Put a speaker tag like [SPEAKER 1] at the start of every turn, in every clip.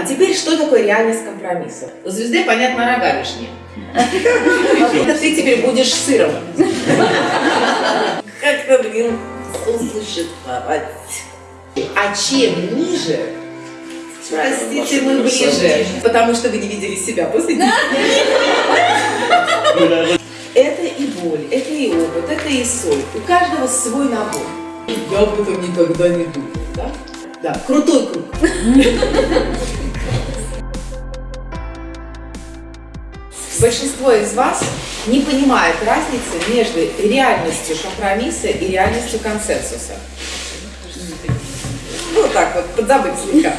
[SPEAKER 1] А теперь, что такое реальность компромисса? У звезды, понятно, рога лишние. Это ты теперь будешь сыром. Как-то, блин, существовать. А чем ниже, простите, мы ближе, потому что вы не видели себя после Это и боль, это и опыт, это и соль. У каждого свой набор. Я об этом никогда не думал, да? Да, крутой круг. Большинство из вас не понимает разницы между реальностью компромисса и реальностью консенсуса. Ну, так вот, подзабыть слегка.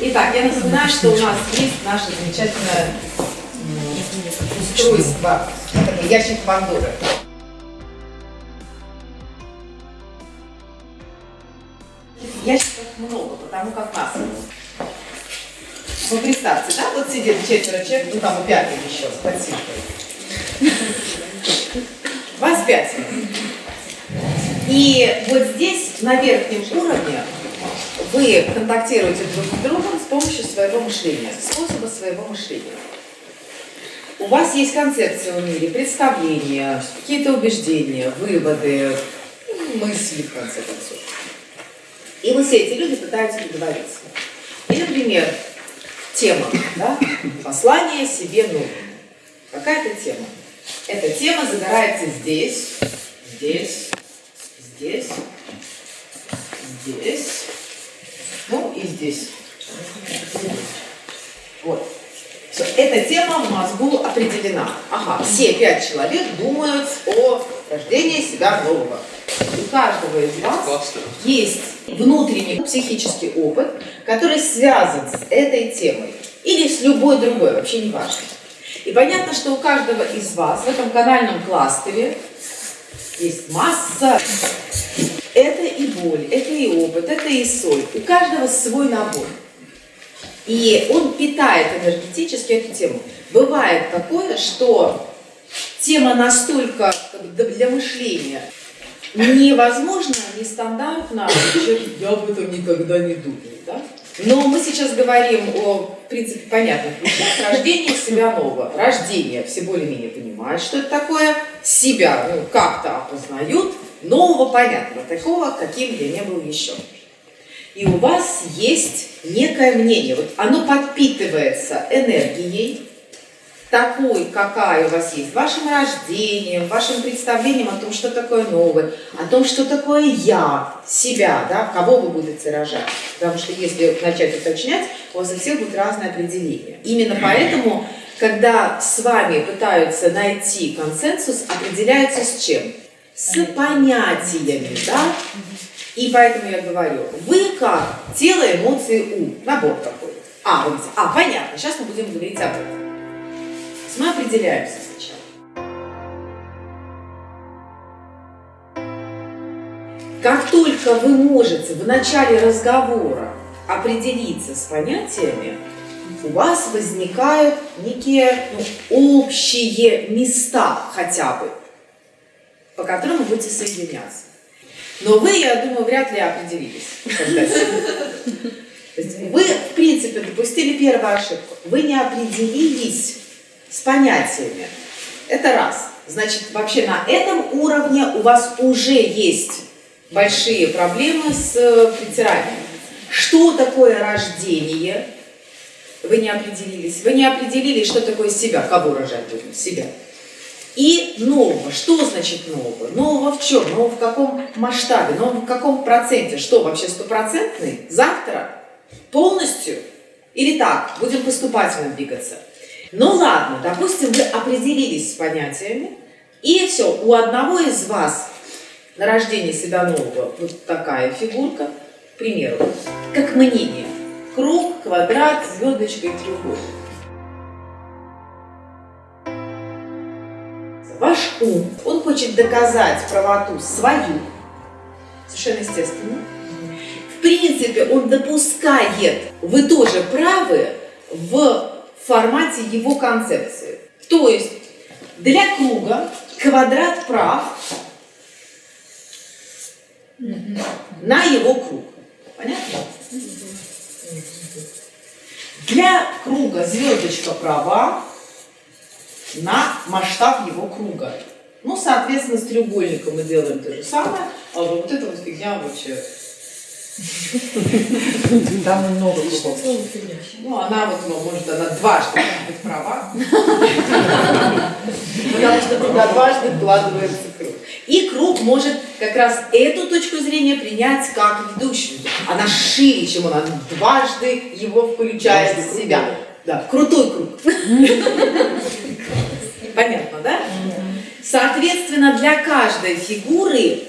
[SPEAKER 1] Итак, я напоминаю, что у нас есть наше замечательное устройство, ящик Пандоры. Ящиков много, потому как нас. Ну, представьте, да, вот сидит четверо человек, ну там и пятый еще, спасибо. Вас пятеро. И вот здесь, на верхнем уровне, вы контактируете друг с другом с помощью своего мышления, способа своего мышления. У вас есть концепция в мире, представления, какие-то убеждения, выводы, мысли, в конце концов. И вот все эти люди пытаются договориться. И, например, тема, да? послание себе новому. Какая-то тема. Эта тема загорается здесь, здесь, здесь, здесь, ну и здесь. Вот. Все, эта тема в мозгу определена. Ага, все пять человек думают о рождении себя нового. У каждого из вас есть внутренний психический опыт, который связан с этой темой или с любой другой, вообще не важно. И понятно, что у каждого из вас в этом канальном кластере есть масса. Это и боль, это и опыт, это и соль. У каждого свой набор. И он питает энергетически эту тему. Бывает такое, что тема настолько для мышления невозможно, нестандартно, я об этом никогда не думал. Да? Но мы сейчас говорим о, в принципе, понятных вещах. Рождение себя нового. Рождение. Все более-менее понимают, что это такое. Себя ну, как-то опознают. Нового понятного. Такого, каким я не был еще. И у вас есть некое мнение. Вот оно подпитывается энергией, такой, какая у вас есть, вашим рождением, вашим представлением о том, что такое новое, о том, что такое я, себя, да, кого вы будете рожать. Потому что если начать уточнять, у вас у всех будет разное определение. Именно поэтому, когда с вами пытаются найти консенсус, определяются с чем? С понятиями, да? И поэтому я говорю, вы как тело, эмоции, ум, набор такой. А, вы говорите, а, понятно, сейчас мы будем говорить об этом мы определяемся сначала. Как только вы можете в начале разговора определиться с понятиями, у вас возникают некие ну, общие места хотя бы, по которым вы будете соединяться. Но вы, я думаю, вряд ли определились. Есть вы, в принципе, допустили первую ошибку. Вы не определились с понятиями. Это раз. Значит, вообще на этом уровне у вас уже есть большие проблемы с э, притиранием. Что такое рождение? Вы не определились. Вы не определились, что такое себя. Кого рожать будем? Себя. И нового. Что значит нового? Нового в чем? Нового в каком масштабе? Нового в каком проценте? Что, вообще стопроцентный? Завтра? Полностью? Или так? Будем поступательно двигаться? Ну ладно, допустим, вы определились с понятиями, и все, у одного из вас на рождение себя нового вот такая фигурка, к примеру, как мнение. Круг, квадрат, звездочка и треугольник. Ваш ум, он хочет доказать правоту свою, совершенно естественно. В принципе, он допускает, вы тоже правы в формате его концепции. То есть для круга квадрат прав на его круг. Понятно? Для круга звездочка права на масштаб его круга. Ну, соответственно, с треугольником мы делаем то же самое, а вот эта вот фигня вообще...
[SPEAKER 2] Там много кругов.
[SPEAKER 1] Ну, она вот, ну, может, она дважды быть права. Потому что туда дважды вкладывается круг. И круг может как раз эту точку зрения принять как ведущую. Она шире, чем он, она дважды его включает в себя. Да, крутой круг. Понятно, да? Соответственно, для каждой фигуры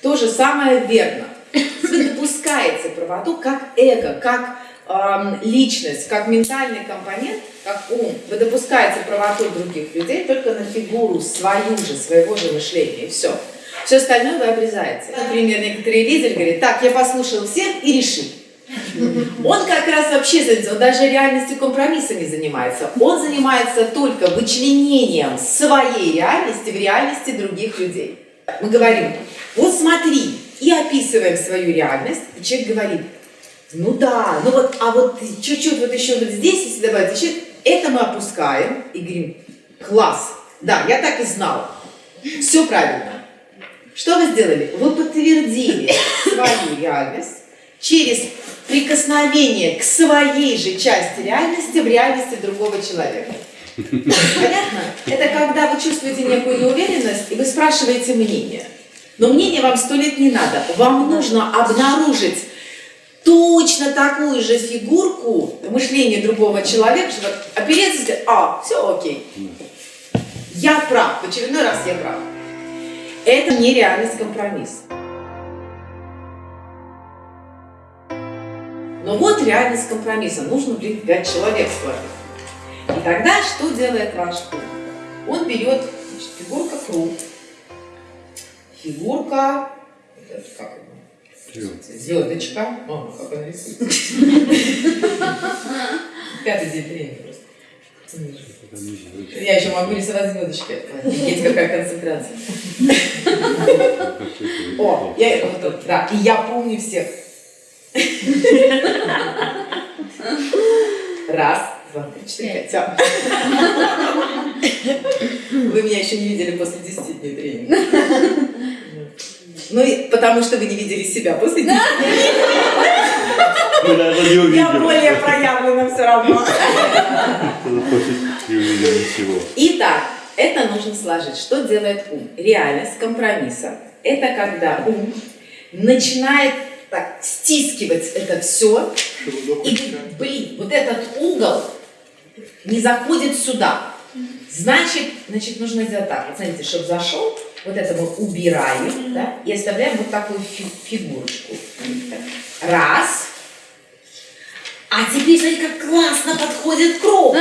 [SPEAKER 1] то же самое верно. Вы допускаете правоту как эго, как э, личность, как ментальный компонент, как ум. Вы допускаете правоту других людей только на фигуру свою же, своего же мышления, и все. Все остальное вы обрезаете. Например, некоторые лидеры говорят, так, я послушал всех и решил. Он как раз вообще, он даже реальностью компромисса не занимается. Он занимается только вычленением своей реальности в реальности других людей. Мы говорим, вот смотри, и описываем свою реальность, и человек говорит, ну да, ну вот, а вот чуть-чуть вот еще вот здесь, если добавить еще, это мы опускаем и говорим, класс, да, я так и знал, все правильно. Что вы сделали? Вы подтвердили свою реальность через прикосновение к своей же части реальности в реальности другого человека. Понятно? Это когда вы чувствуете некую неуверенность, и вы спрашиваете мнение. Но мнение вам сто лет не надо. Вам нужно обнаружить точно такую же фигурку в мышлении другого человека, чтобы опереться а, все окей. Я прав, в очередной раз я прав. Это не реальность компромисса. Но вот реальность компромисса. Нужно, пять человек сложить. И тогда что делает ваш ум? Он берет значит, фигурка круг, фигурка, как Звездочка. О, как она рисуется. Пятый день тренинга просто. Я еще могу рисовать звездочки. Офигеть, какая концентрация. О, я вот тут, да. И я помню всех. Раз, два, три, четыре, пять. Вы меня еще не видели после 10 дней тренинга. Ну, и потому что вы не видели себя после 10 дней. Я более проявлена все равно. Итак, это нужно сложить. Что делает ум? Реальность компромисса. Это когда ум начинает так стискивать это все. И, блин, вот этот угол не заходит сюда. Значит, значит, нужно сделать так. Вот смотрите, чтобы зашел, вот это мы убираем, да, и оставляем вот такую фи фигурочку. Раз. А теперь смотри, как классно подходит круг.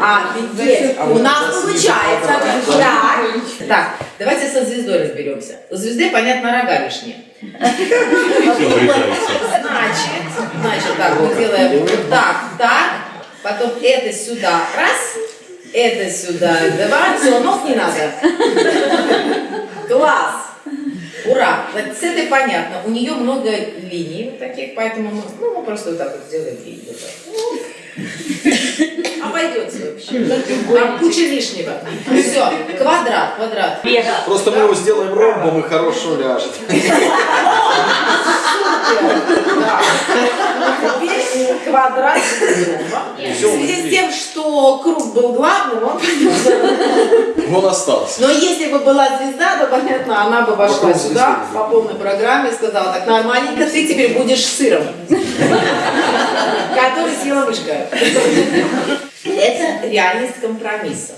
[SPEAKER 1] Офигеть! У нас получается. Так, так, давайте со звездой разберемся. У звезды, понятно, рога лишние. Значит, значит, так, мы делаем вот так, так, потом это сюда, раз, это сюда, два, все, ног не надо. Класс! Ура! Вот с этой понятно. У нее много линий вот таких, поэтому мы, ну, мы просто вот так вот сделаем линию. Обойдется вообще. Там куча лишнего. Все, квадрат, квадрат.
[SPEAKER 3] Просто мы его сделаем ромбом и хорошо ляжет.
[SPEAKER 1] Теперь квадрат В связи с тем, что круг был главным, он
[SPEAKER 3] Он остался.
[SPEAKER 1] Но если бы была звезда, то, понятно, она бы вошла сюда по полной программе и сказала, так, нормальненько, ты теперь будешь сыром, который съела мышка. Это реальность компромисса.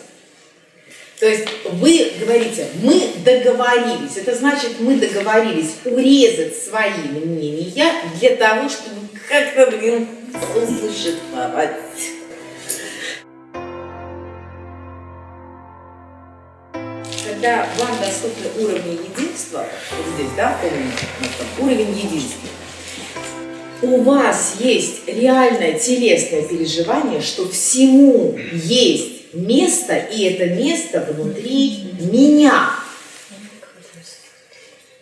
[SPEAKER 1] То есть вы говорите, мы договорились. Это значит, мы договорились урезать свои мнения для того, чтобы как-то, блин, существовать. Когда вам доступны уровни единства, вот здесь, да, уровень единства, у вас есть реальное телесное переживание, что всему есть место, и это место внутри меня.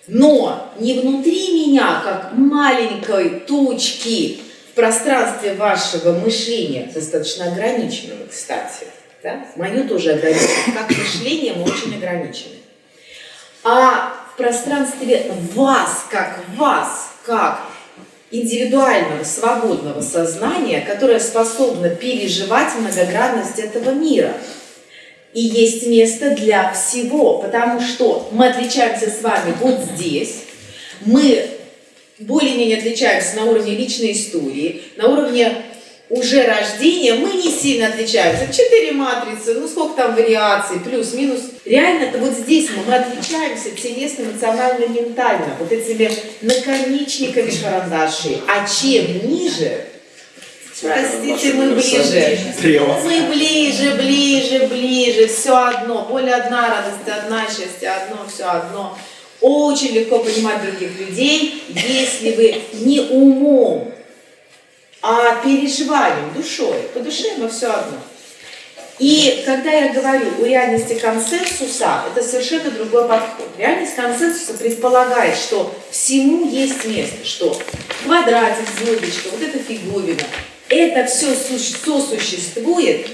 [SPEAKER 1] Но не внутри меня, как маленькой точки в пространстве вашего мышления, достаточно ограниченного, кстати, да? мое тоже ограничено, как мышление мы очень ограничены, а в пространстве вас, как вас, как индивидуального, свободного сознания, которое способно переживать многогранность этого мира. И есть место для всего, потому что мы отличаемся с вами вот здесь, мы более-менее отличаемся на уровне личной истории, на уровне уже рождения мы не сильно отличаемся. Четыре матрицы, ну сколько там вариаций, плюс-минус. Реально-то вот здесь мы, мы отличаемся телесно, эмоционально, ментально, вот этими наконечниками карандашей. А чем ниже, простите, мы ближе. Мы ближе, ближе, ближе, все одно. Боль одна, радость одна, счастье одно, все одно. Очень легко понимать других людей, если вы не умом а переживанием, душой. По душе мы все одно. И когда я говорю о реальности консенсуса, это совершенно другой подход. Реальность консенсуса предполагает, что всему есть место, что квадратик, звездочка, вот эта фиговина, это все сосуществует,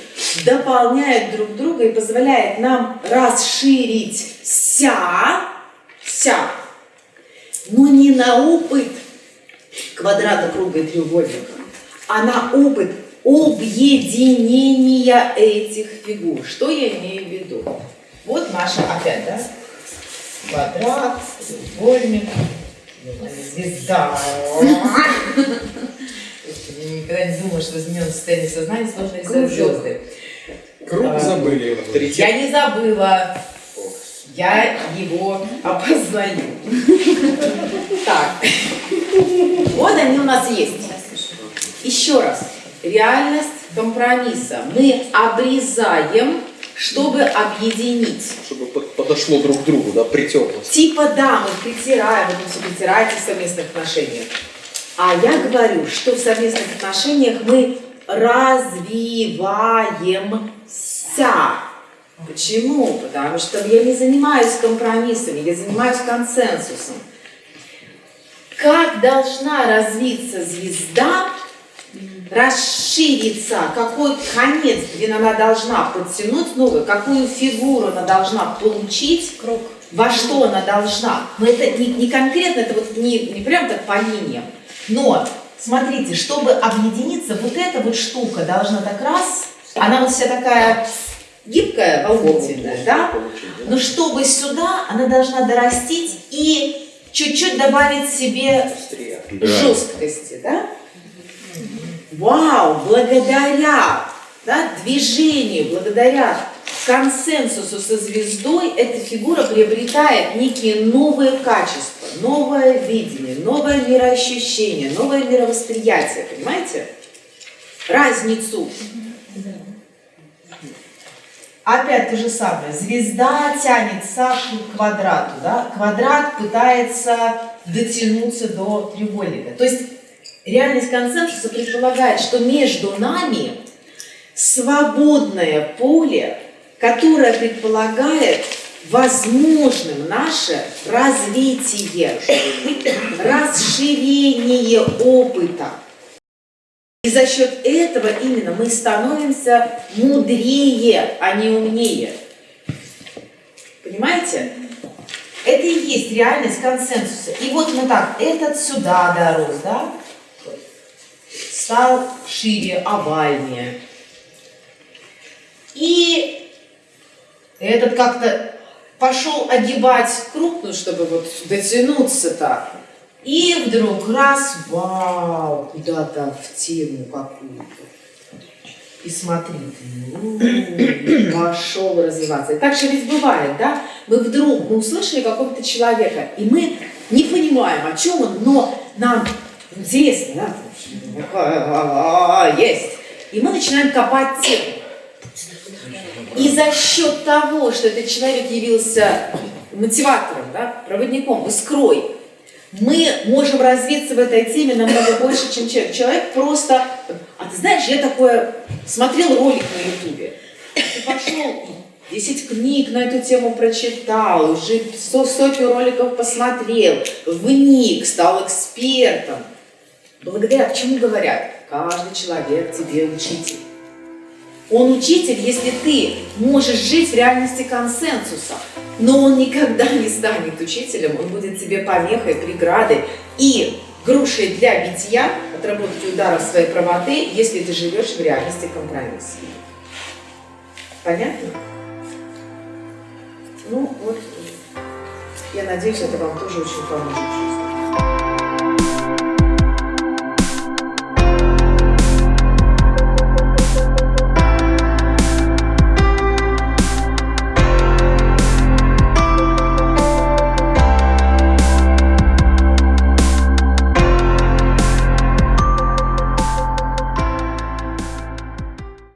[SPEAKER 1] дополняет друг друга и позволяет нам расширить ся, ся, но не на опыт квадрата, круга и треугольника, а на опыт объединения этих фигур. Что я имею в виду? Вот наша опять, да? Квадрат, треугольник, звезда. Никогда не думала, что в измененном состоянии сознания сложно рисовать звезды.
[SPEAKER 3] Круг забыли. Авторитет.
[SPEAKER 1] Я не забыла. Я его опознаю. Так. Вот они у нас есть. Еще раз. Реальность компромисса. Мы обрезаем, чтобы объединить.
[SPEAKER 3] Чтобы под- подошло друг к другу, да, притерлось.
[SPEAKER 1] Типа да, мы притираем, вы там все притираете в совместных отношениях. А я говорю, что в совместных отношениях мы развиваемся. Почему? Потому что я не занимаюсь компромиссами, я занимаюсь консенсусом. Как должна развиться звезда, расшириться, какой конец, где она должна подтянуть новую, какую фигуру она должна получить,
[SPEAKER 2] Круг.
[SPEAKER 1] во что она должна. Но это не, не конкретно, это вот не, не прям так по линиям. Но, смотрите, чтобы объединиться, вот эта вот штука должна так раз, она вот вся такая гибкая, волнительная, да? Но чтобы сюда, она должна дорастить и чуть-чуть добавить себе жесткости, да? Вау, благодаря да, движению, благодаря консенсусу со звездой, эта фигура приобретает некие новые качества, новое видение, новое мироощущение, новое мировосприятие, понимаете? Разницу. Опять то же самое. Звезда тянется к квадрату, да? Квадрат пытается дотянуться до треугольника. То есть реальность консенсуса предполагает, что между нами свободное поле, которое предполагает возможным наше развитие, расширение опыта. И за счет этого именно мы становимся мудрее, а не умнее. Понимаете? Это и есть реальность консенсуса. И вот мы так, этот сюда дорос, да? Стал шире, овальнее. И этот как-то пошел огибать круг, ну, чтобы вот дотянуться так. И вдруг раз, вау, куда-то в тему какую-то. И смотри, ну, пошел развиваться. И так же ведь бывает, да? Мы вдруг, мы услышали какого-то человека, и мы не понимаем, о чем он, но нам интересно, да? Есть. И мы начинаем копать тему. И за счет того, что этот человек явился мотиватором, да, проводником, искрой, мы можем развиться в этой теме намного больше, чем человек. Человек просто... А ты знаешь, я такое... Смотрел ролик на ютубе. Пошел 10 книг на эту тему прочитал, уже со- сотню роликов посмотрел, вник, стал экспертом. Благодаря, к чему говорят? Каждый человек тебе учитель. Он учитель, если ты можешь жить в реальности консенсуса. Но он никогда не станет учителем, он будет тебе помехой, преградой и грушей для битья, отработки ударов своей правоты, если ты живешь в реальности компромисса. Понятно? Ну вот, я надеюсь, это вам тоже очень поможет.